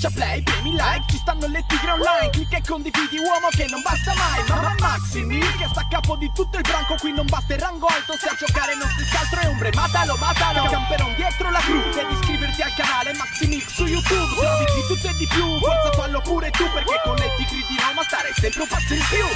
Schiaccia play, premi like, ci stanno le tigre online Clicca e condividi uomo che non basta mai Mamma Maximi, che sta a capo di tutto il branco Qui non basta il rango alto, se a giocare non si altro è ombre Matalo, matalo, camperon dietro la crew Devi iscriverti al canale Maximix su YouTube Trovi di tutto e di più, forza fallo pure tu Perché con le tigre di Roma starei sempre un passo in più.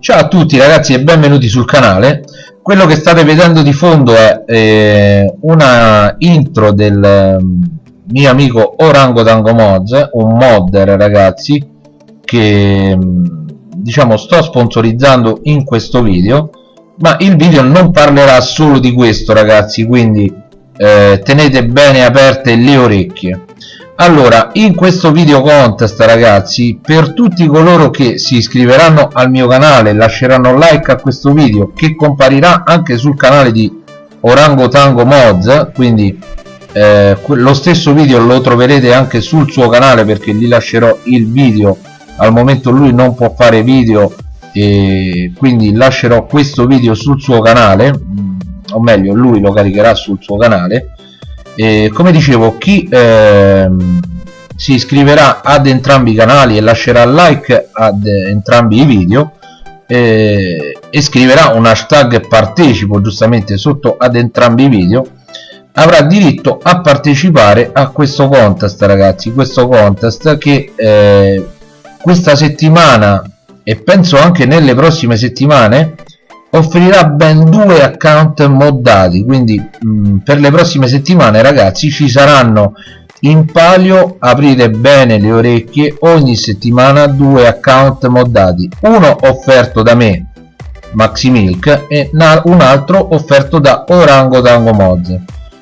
Ciao a tutti ragazzi e benvenuti sul canale quello che state vedendo di fondo è eh, una intro del um, mio amico Orango Tango Mods un modder ragazzi che um, diciamo sto sponsorizzando in questo video ma il video non parlerà solo di questo ragazzi quindi eh, tenete bene aperte le orecchie allora in questo video contest ragazzi per tutti coloro che si iscriveranno al mio canale lasceranno like a questo video che comparirà anche sul canale di Orango Tango Mods quindi eh, lo stesso video lo troverete anche sul suo canale perché gli lascerò il video. Al momento lui non può fare video e quindi lascerò questo video sul suo canale mm, o meglio lui lo caricherà sul suo canale e come dicevo chi ehm, si iscriverà ad entrambi i canali e lascerà like ad entrambi i video eh, e scriverà un hashtag partecipo giustamente sotto ad entrambi i video avrà diritto a partecipare a questo contest ragazzi questo contest che eh, questa settimana e penso anche nelle prossime settimane offrirà ben due account moddati quindi mh, mm, per le prossime settimane ragazzi ci saranno in palio aprite bene le orecchie ogni settimana due account moddati uno offerto da me Maximilk e un altro offerto da Orango Tango Mods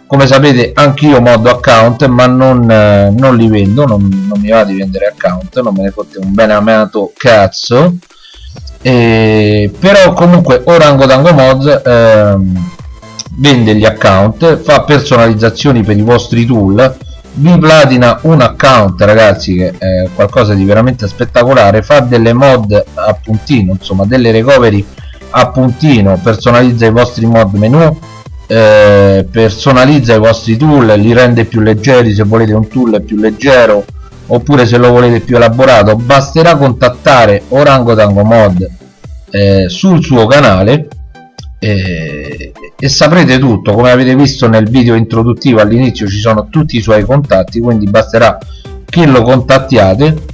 come sapete anch'io moddo account ma non, eh, non li vendo non, non, mi va di vendere account non me ne fotte un bene amato cazzo e, però comunque Orangotango Mods ehm, vende gli account fa personalizzazioni per i vostri tool. Vi platina un account ragazzi che è qualcosa di veramente spettacolare. Fa delle mod a puntino insomma delle recovery a puntino. Personalizza i vostri mod menu eh, personalizza i vostri tool li rende più leggeri se volete un tool più leggero oppure se lo volete più elaborato basterà contattare Orangotango Mod eh, sul suo canale eh, e saprete tutto. Come avete visto nel video introduttivo all'inizio ci sono tutti i suoi contatti quindi basterà che lo contattiate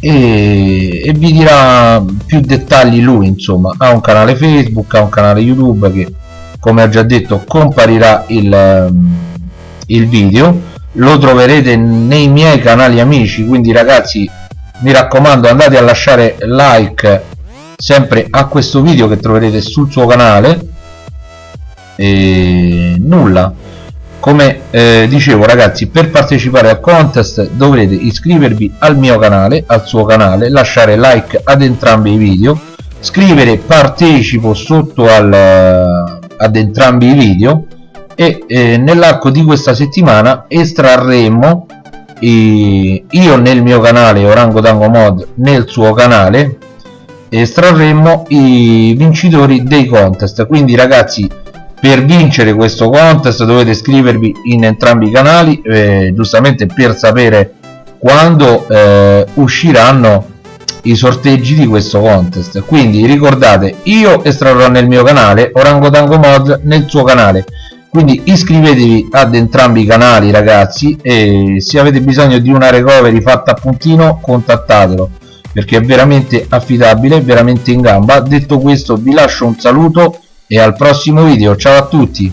e, e, vi dirà più dettagli lui insomma. Ha un canale facebook ha un canale youtube che come ho già detto comparirà il, il video lo troverete nei miei canali amici quindi ragazzi mi raccomando andate a lasciare like sempre a questo video che troverete sul suo canale. E nulla. Come eh, dicevo ragazzi per partecipare al contest dovrete iscrivervi al mio canale al suo canale lasciare like ad entrambi i video scrivere partecipo sotto al, ad entrambi i video e eh, nell'arco di questa settimana estrarremo eh, io nel mio canale Orango Tango Mod nel suo canale estrarremo i vincitori dei contest. Quindi ragazzi per vincere questo contest dovete iscrivervi in entrambi i canali eh, giustamente per sapere quando eh, usciranno i sorteggi di questo contest. Quindi ricordate io estrarrò nel mio canale Orango Tango Mod nel suo canale quindi iscrivetevi ad entrambi i canali ragazzi e se avete bisogno di una recovery fatta a puntino contattatelo perché è veramente affidabile veramente in gamba. Detto questo vi lascio un saluto e al prossimo video. Ciao a tutti